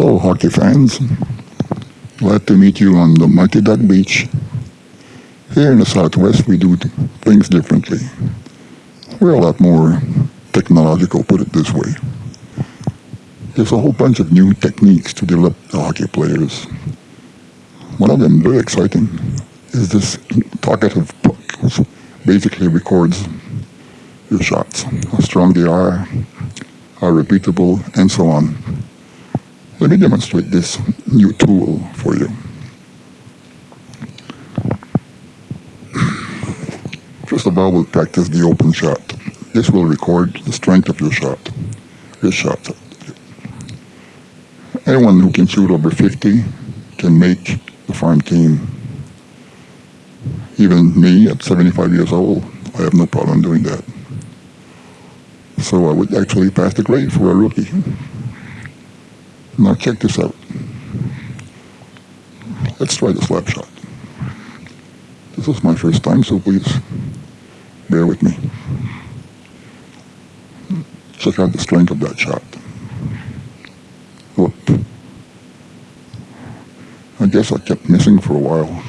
hockey fans. Glad to meet you on the Mighty Duck Beach. Here in the Southwest, we do things differently. We're a lot more technological, put it this way. There's a whole bunch of new techniques to develop the hockey players. One of them, very exciting, is this talkative puck, which basically records your shots, how strong they are, how repeatable, and so on. Let me demonstrate this new tool for you. First of all, we'll practice the open shot. This will record the strength of your shot, your shot. Anyone who can shoot over 50 can make the farm team. Even me at 75 years old, I have no problem doing that. So I would actually pass the grade for a rookie. Now check this out. Let's try the slap shot. This is my first time, so please bear with me. Check out the strength of that shot. Whoop. I guess I kept missing for a while.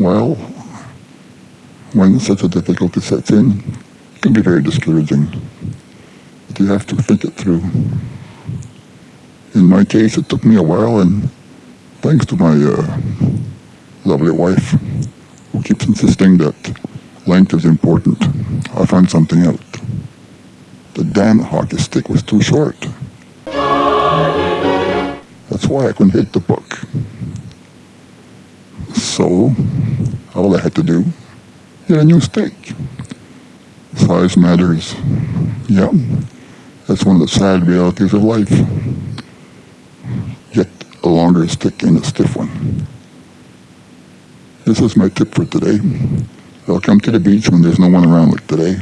Well, when such a difficulty sets in, it can be very discouraging. But you have to think it through. In my case, it took me a while, and thanks to my uh, lovely wife, who keeps insisting that length is important, I found something out. The damn hockey stick was too short. That's why I couldn't hit the puck. So, all I had to do, get a new stick. Size matters. Yeah, that's one of the sad realities of life longer stick and a stiff one. This is my tip for today. I'll come to the beach when there's no one around like today.